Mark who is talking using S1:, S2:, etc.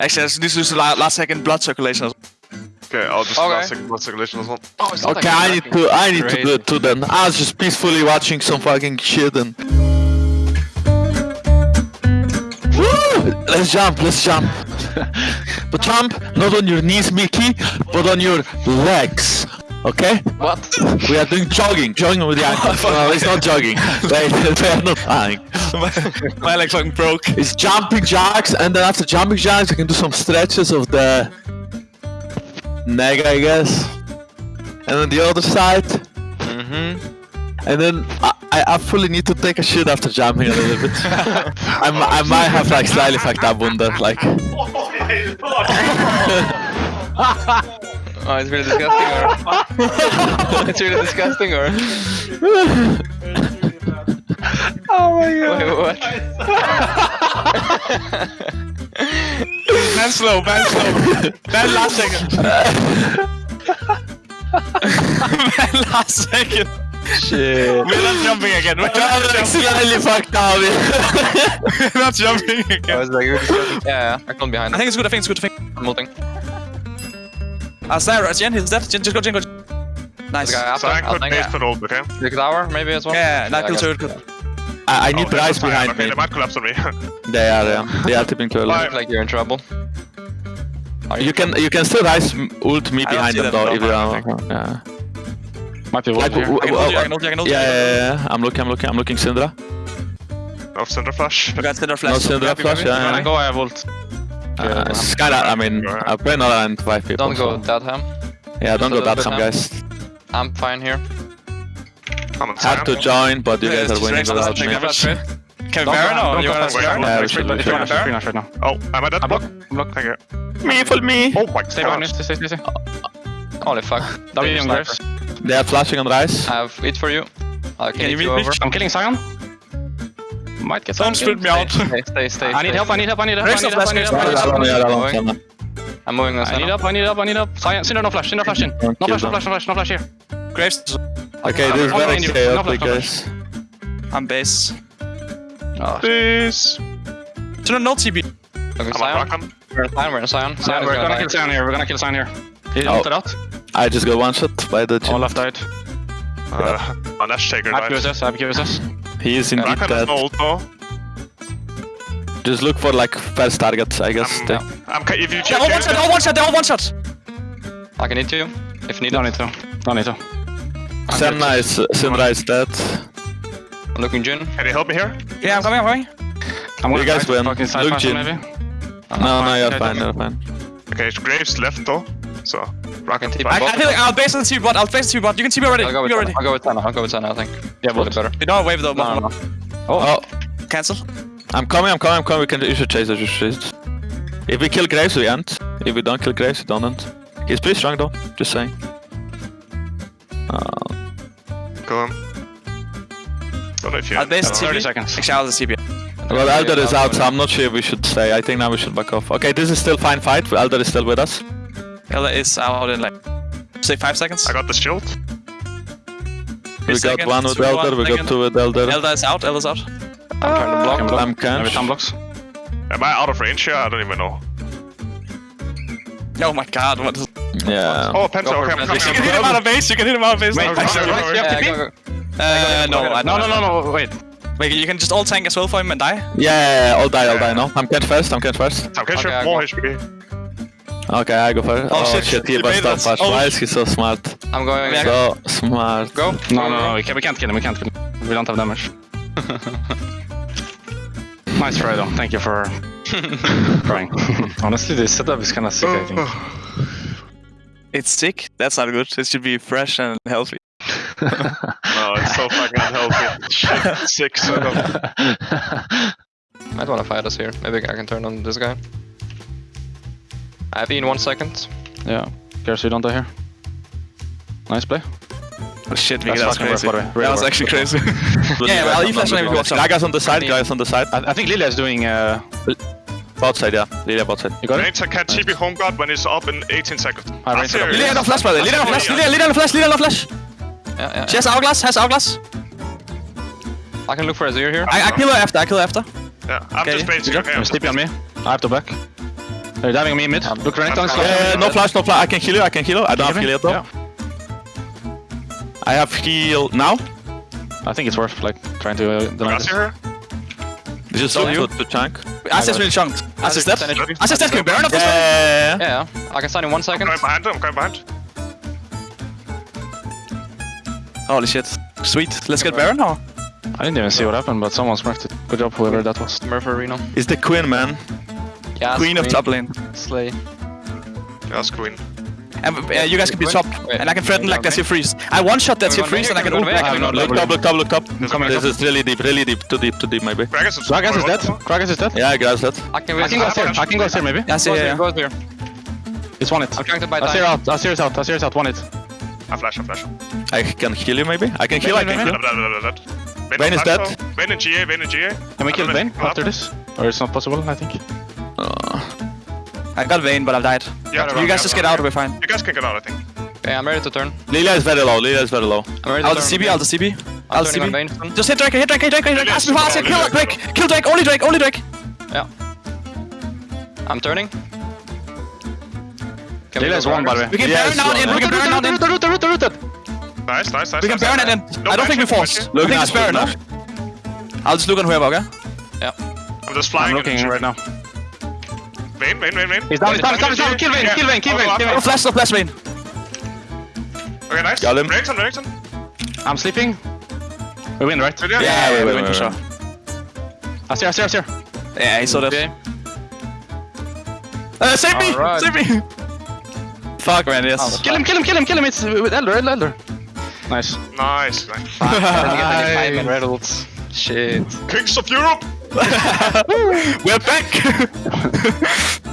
S1: Actually, let's just use the last second blood circulation. as-
S2: Okay, I'll just
S3: Okay.
S2: last second blood circulation as well.
S3: Oh,
S4: Okay,
S3: like
S4: I need to I need to do
S3: Crazy.
S4: it too then. I was just peacefully watching some fucking shit and Woo! Let's jump, let's jump. but jump not on your knees, Mickey, but on your legs. Okay?
S3: What?
S4: We are doing jogging, jogging with the ankles. no, it's not jogging. They, they are not flying.
S1: my, my leg fucking broke.
S4: It's jumping jacks, and then after jumping jacks, you can do some stretches of the neck, I guess. And then the other side.
S3: Mm-hmm.
S4: And then I, I I fully need to take a shit after jumping a little bit. I, mi- I might have like slightly fucked up wunder, like.
S3: Oh, it's really disgusting, or it's really disgusting, or
S4: Oh my god.
S3: wait, what?
S1: Man slow, man slow. man last second. man last second.
S4: Shit.
S1: We're not jumping again. We're
S4: I'm
S1: not
S4: like
S1: jumping,
S4: slightly fucked up.
S1: We're not jumping
S3: I
S1: again.
S3: was like, really disgusting. yeah, yeah, I come behind.
S1: I think it's good, I think it's good, I think.
S3: I'm ulting.
S1: Uh, Slayer, Jen, he's dead. Jen, just go, Jen, go. Nice.
S3: The guy after,
S2: So I
S3: I
S2: could
S3: think.
S2: base
S3: Yeah.
S2: for ult, okay?
S3: The tower, maybe as well.
S1: yeah, not
S3: I
S1: kill
S3: got-
S1: turret.
S4: I, I need
S2: Oh,
S4: the
S2: that's
S4: eyes
S2: fine.
S4: behind
S2: okay,
S4: me.
S2: They might collapse on me.
S4: They are, yeah. They are tipping too early.
S2: Bye.
S3: Looks like you're in trouble. Are
S4: You can you can still rise m- ult me
S1: I
S4: behind
S1: see
S4: them
S1: that
S4: though if you
S1: all,
S4: are. Yeah.
S5: Might be
S4: Like,
S5: here.
S4: w-
S1: I can ult you, I can ult you, I can ult you.
S4: yeah, yeah, yeah, I'm looking, I'm looking, I'm looking Syndra.
S2: No Syndra flash.
S1: We got flash.
S4: No
S1: Flash.
S4: Syndra
S1: Happy,
S4: flash,
S1: baby.
S4: yeah.
S5: When I
S4: yeah.
S5: go, I have ult.
S4: Uh, it's kinda, I mean, I play another and five people.
S3: Don't go
S4: so-
S3: that ham.
S4: Yeah, don't go
S3: little
S4: that
S3: bit
S4: some guys.
S3: I'm fine here.
S2: I'm on
S4: Had to join, but you
S1: Yeah,
S4: guys are winning without me.
S1: Can we
S5: Don't
S1: Baron or you want to Baron?
S4: Yeah, we
S5: Wait,
S4: should-
S5: wait,
S4: we
S5: free
S4: should.
S5: knife, free knife right now.
S2: Oh, am I dead?
S5: I block.
S2: Block.
S5: Block.
S2: Thank you.
S4: Me, for me.
S2: Oh my
S5: Stay behind me.
S2: god.
S5: Stay, stay, stay, stay.
S3: Holy fuck.
S5: W
S3: Sniper.
S5: on Graves.
S4: They are flashing on Ryze.
S3: I have it for you. I'll
S1: Can
S3: kill
S1: you
S3: you
S1: reach-
S3: over.
S5: I'm killing Sion. Might get
S1: Don't split me out.
S3: Stay, stay, stay.
S5: I need help, I need help, I need help, I need help, I need help, I need
S1: Graves
S5: help, I need
S4: Yeah,
S5: help.
S4: I
S3: going.
S4: don't know.
S3: I'm moving this
S5: I need help, I need help, I need help. Sion, Syndra, no flash, Syndra, flash in. No flash, no flash, no flash, no flash here.
S1: Graves,
S4: Okay, this is
S5: I'm
S4: very
S5: on you. No
S4: chaotic,
S5: flash, no
S4: guys.
S1: I'm base.
S5: Oh,
S2: Please.
S1: So no TB.
S3: Looking
S2: I'm on
S3: Sion.
S2: Rakan.
S3: We're in Sion, we're in Sion. Sion
S5: we're
S3: gonna
S5: gonna kill Sion here, we're gonna kill Sion here. He
S4: Oh.
S5: out.
S4: I just got one shot by the
S5: All
S4: chin.
S5: left died.
S2: Uh, my Nash Taker
S5: I have
S2: died.
S5: QSS, I have QSS.
S4: He is indeed
S2: Rakan has
S4: dead.
S2: no ult though.
S4: Just look for like first targets, I guess.
S2: Um,
S4: They-
S2: I'm ca- if you
S1: They're
S2: check
S1: all one shot, they're all one shot, they're all one shot.
S3: I can hit you if needed.
S5: Don't need to. Don't need to.
S4: Senna is Syndra is dead.
S3: I'm looking Jhin.
S2: Can you help me here?
S1: Yeah, I'm coming, I'm coming.
S5: I'm gonna
S4: You guys
S5: try to
S4: win.
S5: fucking side
S4: Look, Jhin.
S5: maybe.
S4: No, no,
S5: fine.
S4: you're
S5: Yeah,
S4: fine,
S5: don't-
S4: you're fine.
S2: Okay, Graves left though. So,
S3: I can
S2: Rakan
S3: TP
S1: I,
S3: bot.
S1: I feel like I'll base on the TB bot, I'll base the TB bot. You can TB already.
S3: I'll go with
S1: TB
S3: Senna.
S1: already.
S3: I'll go with Senna. I'll go with Senna, I think.
S5: Yeah,
S3: Probably
S5: but
S3: better.
S1: You don't wave though.
S3: No, no, no.
S4: Oh, oh.
S1: Cancel.
S4: I'm coming, I'm coming, I'm coming. We can, you should chase it, you should chase. If we kill Graves, we end. If we don't kill Graves, we don't end. He's pretty strong though, just saying. Uh,
S2: kill him. Don't know if you.
S1: I'll base
S2: I don't
S5: 30 seconds.
S1: Actually, I'll the TB.
S4: well, Elder is out, so I'm not sure if we should stay. I think now we should back off. Okay, this is still fine fight. Elder is still with us.
S1: Elder is out in like, say five seconds.
S2: I got the shield.
S4: We got one with
S1: two,
S4: Elder,
S1: one
S4: we got two with Elder.
S1: Elder is out, Elder's out.
S3: I'm trying to block.
S5: Can block.
S4: I'm
S5: Maybe
S4: Kench.
S5: time blocks.
S2: Am I out of range here? I don't even know.
S1: Oh my god, what is...
S4: Yeah.
S2: Oh, Penta. Okay, I'm coming.
S1: You can hit him out of base, you can hit him out of base.
S5: Wait,
S1: now.
S2: Okay,
S5: actually, right,
S2: okay.
S5: you have
S3: Yeah,
S5: TP?
S3: go, go.
S1: Uh, no, I
S5: No,
S1: don't.
S5: no, no, no, wait.
S1: Wait, you can just all tank as well for him and die?
S4: Yeah, yeah, yeah, I'll die, I'll die, no? I'm Kench first, I'm Kench first.
S2: I'm catching
S3: Okay,
S2: more
S3: go.
S2: HP.
S4: Okay, I go first.
S1: Oh,
S4: Oh,
S1: shit,
S4: shit, he
S1: he
S4: bust
S1: made
S4: up
S1: us.
S4: fast.
S1: Oh,
S4: Why is he so smart?
S3: I'm going.
S1: Yeah.
S4: So smart.
S3: Go.
S5: No, no, no, we can't, we can't kill him, we can't kill him. We don't have damage. nice try though, thank you for trying. Honestly, this setup is kinda sick, I think.
S1: It's sick? That's not good. It should be fresh and healthy.
S2: No, it's so fucking unhealthy. Shit, six. I don't-
S3: Might wanna fight us here. Maybe I can turn on this guy. I have E in one second.
S5: yeah, cares you don't die here. Nice play.
S1: Oh shit,
S5: That's
S1: Vicky, that was crazy.
S5: by the way.
S1: that was
S5: work.
S1: actually crazy. yeah, well, you flash maybe watch out.
S4: Gragas on the side,
S3: need-
S4: Gragas on the side.
S5: I, I think Lilia is doing. Uh,
S4: Bot side, yeah. Lilia bot side.
S5: you got it?
S2: Range can TP home guard when it's up in 18 seconds.
S5: I range it up.
S1: Lilia no flash, brother. Lilia no flash, Lilia, Lilia no flash, Lilia no flash.
S3: Yeah, yeah.
S1: She has hourglass, has hourglass.
S3: I can look for Azir here.
S1: I, I kill her after, I kill her after.
S2: Yeah, I'm
S1: Okay,
S2: just basing.
S1: you
S2: Okay, I'm
S5: You're
S2: just
S5: on me. I have to back. They're diving me mid. Look, Renekton.
S2: I'm-
S4: Yeah, no flash, no flash. I can heal you, I can heal you. I don't have heal yet though.
S5: Yeah.
S4: I have heal now.
S5: I think it's worth like trying to uh, deny
S2: Grass
S5: this.
S2: here.
S4: This is
S1: So you-
S4: to, to chunk.
S1: Ass is really chunked. Ass is dead.
S3: Send it.
S1: Ass is dead. Can we Baron up this one?
S4: Yeah.
S3: Yeah, yeah. I can stun in one second.
S2: I'm Going behind him. I'm going behind.
S1: Holy shit. Sweet. Let's get Baron now.
S5: I didn't even see what happened, but someone smurfed it. Good job, whoever that was.
S3: Murphy Arena.
S4: It's the queen, man.
S3: Yeah,
S1: Queen of top lane.
S3: Slay.
S2: Yes, Queen.
S1: And uh, you guys can be top.
S3: Wait.
S1: And I can threaten like that's your freeze. I one shot that's your freeze and I can ult
S3: Can we go
S1: back.
S3: back?
S1: and
S4: Look top, look top, look top. This is really deep, really deep. Too deep, too deep, maybe.
S2: Gragas is.
S5: Dead. Gragas is dead.
S4: Yeah, I guess that.
S3: I can
S5: I can go here. I can go here maybe.
S1: Yeah, I see, yeah,
S3: Go
S1: yeah.
S3: here.
S5: It's one it.
S3: I'm trying to buy
S5: Azir
S3: time.
S5: out. Azir's out. Azir's out. One it.
S2: I flash, I flash.
S4: I can heal you, maybe. I can heal, I can
S2: Blah,
S4: heal.
S2: blah, blah, blah, blah. Vayne
S4: Vayne is dead.
S2: Vayne in GA, Vayne in GA.
S5: Can we kill
S2: don't
S5: Vayne
S2: know.
S5: after this? Or it's not possible, I think.
S1: I got Vayne, but I've died.
S2: Yeah,
S1: You guys just get out, we're fine.
S2: You guys can get out, I think.
S3: Okay, I'm ready to turn.
S4: Lilia is very low, Lilia is very low.
S3: I'm ready to
S1: I'll the
S3: turn.
S1: CB, I'll CB. I'll
S3: I'm
S1: the
S3: turning on
S1: CB. Just hit Drake, hit Drake, hit Drake, hit Drake. Ask me for Ask
S2: Only
S1: Kill
S2: Drake.
S1: Drake. Kill Drake, only Drake, only Drake. Yeah.
S3: I'm turning. Can
S5: Lilia is one, by the way.
S1: We can
S4: Yes,
S1: Baron out in, we can Baron out in.
S5: Root, root, root, root.
S2: Nice, nice, nice.
S1: We can
S2: nice,
S1: Baron it in. I don't think we
S2: flash,
S1: force.
S2: no
S1: I think it's Baron
S4: look,
S1: now. I'll just look on whoever, okay? Yeah.
S2: I'm just flying.
S5: I'm looking right now.
S2: Vayne, Vayne, Vayne, Vayne.
S5: He's down, he's down, he's down, he's down. Kill Vayne, kill Vayne, kill Vayne, kill
S1: Oh,
S5: Vayne.
S1: flash, no flash Vayne.
S2: Okay, nice.
S4: Got him.
S2: Renekton, Renekton.
S5: I'm sleeping. We win, right?
S2: Yeah,
S1: Yeah,
S4: wait,
S1: we
S4: wait,
S1: win for
S4: wait,
S1: sure.
S5: Azir, Azir, Azir.
S1: Yeah, he saw that.
S3: Okay.
S1: Uh, save me!
S3: Alright.
S1: Save me! Fuck, man, yes.
S5: Kill him, kill him, kill him, kill him. It's uh, with Elder, Elder, Elder. Nice.
S2: Nice. nice.
S3: I didn't get any time in red ults. Shit.
S2: Kings of Europe.
S1: We're back!